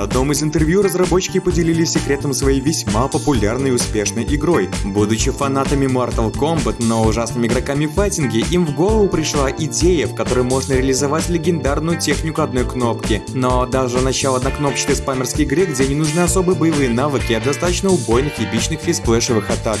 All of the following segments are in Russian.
На одном из интервью разработчики поделились секретом своей весьма популярной и успешной игрой. Будучи фанатами Mortal Kombat, но ужасными игроками в файтинги, им в голову пришла идея, в которой можно реализовать легендарную технику одной кнопки. Но даже начало однокнопчатой спамерской игры, где не нужны особые боевые навыки, а достаточно убойных эпичных фейсплэшевых атак.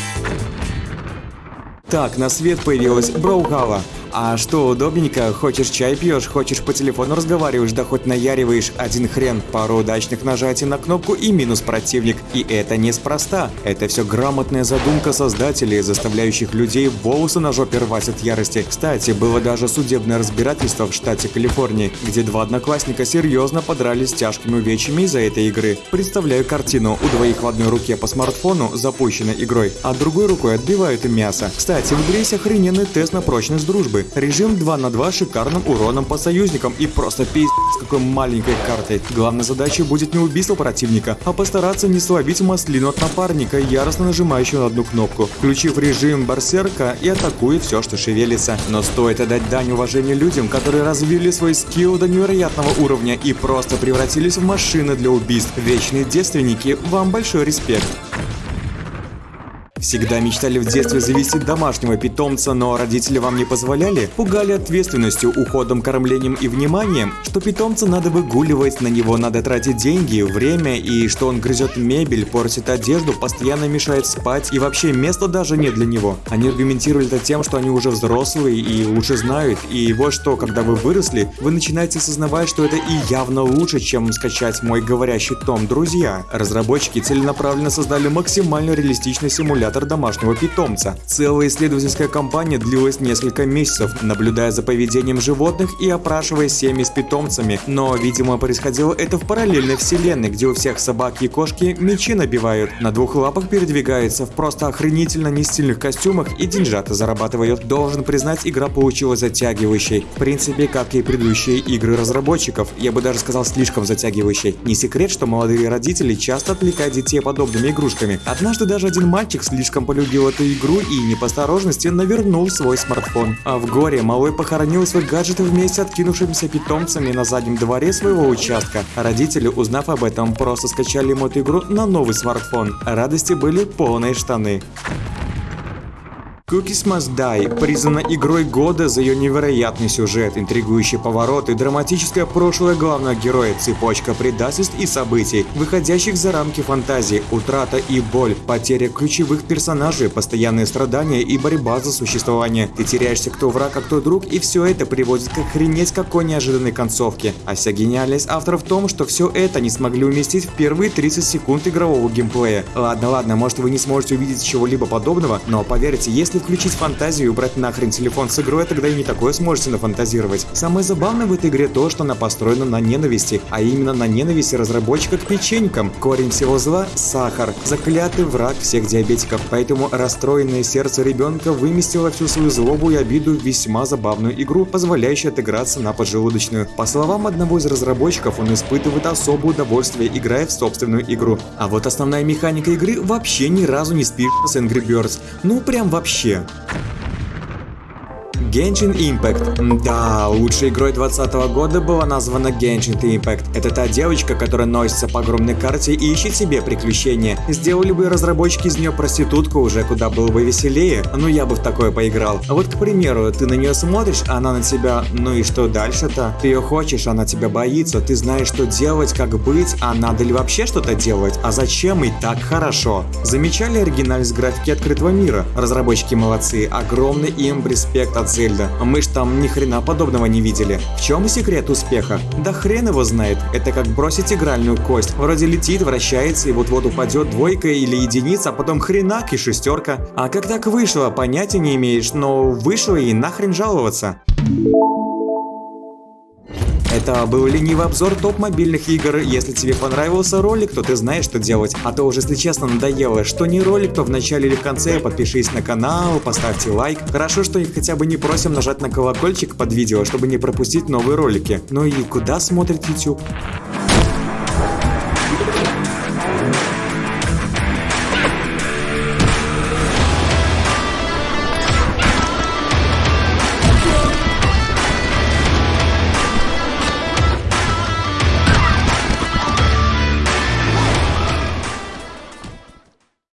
Так, на свет появилась Brawlhalla. А что удобненько, хочешь чай пьешь, хочешь по телефону разговариваешь, да хоть наяриваешь один хрен, пару удачных нажатий на кнопку и минус противник. И это неспроста. Это все грамотная задумка создателей, заставляющих людей волосы на жопе рвать от ярости. Кстати, было даже судебное разбирательство в штате Калифорнии, где два одноклассника серьезно подрались тяжкими увечьями из-за этой игры. Представляю картину. У двоих в одной руке по смартфону, запущенной игрой, а другой рукой отбивают им мясо. Кстати, в игре есть охрененный тест на прочность дружбы битвы. Режим 2 на 2 с шикарным уроном по союзникам и просто пиздец с какой маленькой картой. Главной задачей будет не убийство противника, а постараться не словить маслину от напарника, яростно нажимающего на одну кнопку, включив режим барсерка и атакуя все, что шевелится. Но стоит отдать дань уважения людям, которые развили свой скилл до невероятного уровня и просто превратились в машины для убийств. Вечные девственники, вам большой респект. Всегда мечтали в детстве завести домашнего питомца, но родители вам не позволяли? Пугали ответственностью, уходом, кормлением и вниманием? Что питомца надо выгуливать, на него надо тратить деньги, время, и что он грызет мебель, портит одежду, постоянно мешает спать, и вообще места даже нет для него. Они аргументировали это тем, что они уже взрослые и лучше знают, и вот что, когда вы выросли, вы начинаете осознавать, что это и явно лучше, чем скачать мой говорящий том. Друзья, разработчики целенаправленно создали максимально реалистичный симулятор симулятор домашнего питомца. Целая исследовательская кампания длилась несколько месяцев, наблюдая за поведением животных и опрашивая семьи с питомцами. Но, видимо, происходило это в параллельной вселенной, где у всех собаки и кошки мечи набивают, на двух лапах передвигаются, в просто охренительно нестильных костюмах и деньжата зарабатывают. Должен признать, игра получилась затягивающей. В принципе, как и предыдущие игры разработчиков, я бы даже сказал слишком затягивающей. Не секрет, что молодые родители часто отвлекают детей подобными игрушками. Однажды даже один мальчик с слишком полюбил эту игру и не по осторожности навернул свой смартфон. А в горе малой похоронил свой гаджет вместе с откинувшимися питомцами на заднем дворе своего участка. Родители, узнав об этом, просто скачали ему эту игру на новый смартфон. Радости были полные штаны. Cookies Must Die признана игрой года за ее невероятный сюжет, интригующий поворот и драматическое прошлое главного героя, цепочка предательств и событий, выходящих за рамки фантазии, утрата и боль, потеря ключевых персонажей, постоянные страдания и борьба за существование. Ты теряешься кто враг, а кто друг, и все это приводит к охренеть какой неожиданной концовке. А вся гениальность автора в том, что все это не смогли уместить в первые 30 секунд игрового геймплея. Ладно, ладно, может вы не сможете увидеть чего-либо подобного, но поверьте, если включить фантазию и убрать нахрен телефон с игрой, тогда и не такое сможете нафантазировать. Самое забавное в этой игре то, что она построена на ненависти, а именно на ненависти разработчика к печенькам. Корень всего зла – сахар, заклятый враг всех диабетиков, поэтому расстроенное сердце ребенка выместило всю свою злобу и обиду в весьма забавную игру, позволяющую отыграться на поджелудочную. По словам одного из разработчиков, он испытывает особое удовольствие, играя в собственную игру. А вот основная механика игры вообще ни разу не спит с Angry Birds. Ну прям вообще вообще. Genshin Impact. Да, лучшей игрой 2020 года была названа Genshin Impact. Это та девочка, которая носится по огромной карте и ищет себе приключения. Сделали бы разработчики из нее проститутку, уже куда было бы веселее. Ну я бы в такое поиграл. А вот, к примеру, ты на нее смотришь, а она на тебя, ну и что дальше-то? Ты ее хочешь, она тебя боится, ты знаешь, что делать, как быть, а надо ли вообще что-то делать? А зачем и так хорошо? Замечали оригинальность графики открытого мира? Разработчики молодцы, огромный им респект от Зельда. Мы ж там ни хрена подобного не видели. В чем секрет успеха? Да хрен его знает. Это как бросить игральную кость. Вроде летит, вращается и вот-вот упадет двойка или единица, а потом хренак и шестерка. А как так вышло, понятия не имеешь, но вышло и нахрен жаловаться. Это был ленивый обзор топ мобильных игр. Если тебе понравился ролик, то ты знаешь, что делать. А то уже, если честно, надоело, что не ролик, то в начале или в конце подпишись на канал, поставьте лайк. Хорошо, что хотя бы не просим нажать на колокольчик под видео, чтобы не пропустить новые ролики. Ну и куда смотрит YouTube?